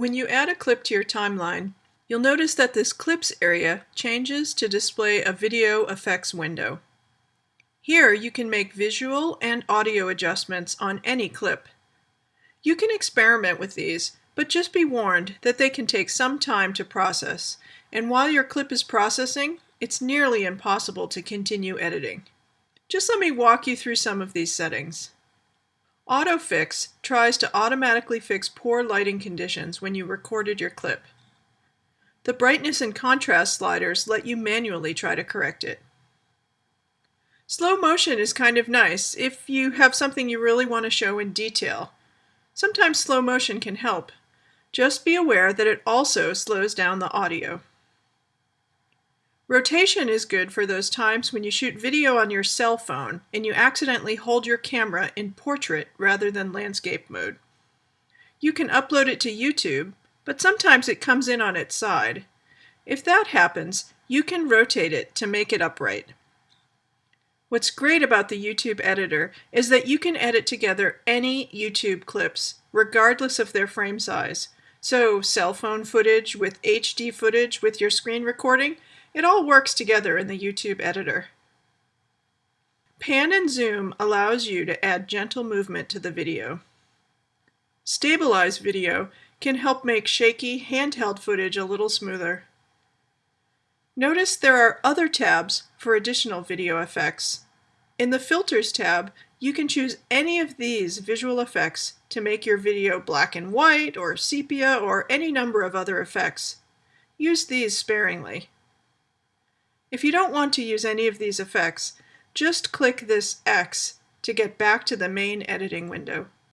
When you add a clip to your timeline, you'll notice that this Clips area changes to display a Video Effects window. Here you can make visual and audio adjustments on any clip. You can experiment with these, but just be warned that they can take some time to process, and while your clip is processing, it's nearly impossible to continue editing. Just let me walk you through some of these settings. AutoFix tries to automatically fix poor lighting conditions when you recorded your clip. The brightness and contrast sliders let you manually try to correct it. Slow motion is kind of nice if you have something you really want to show in detail. Sometimes slow motion can help. Just be aware that it also slows down the audio. Rotation is good for those times when you shoot video on your cell phone and you accidentally hold your camera in portrait rather than landscape mode. You can upload it to YouTube, but sometimes it comes in on its side. If that happens, you can rotate it to make it upright. What's great about the YouTube editor is that you can edit together any YouTube clips, regardless of their frame size. So cell phone footage with HD footage with your screen recording, it all works together in the YouTube editor. Pan and zoom allows you to add gentle movement to the video. Stabilize video can help make shaky handheld footage a little smoother. Notice there are other tabs for additional video effects. In the Filters tab, you can choose any of these visual effects to make your video black and white or sepia or any number of other effects. Use these sparingly. If you don't want to use any of these effects, just click this X to get back to the main editing window.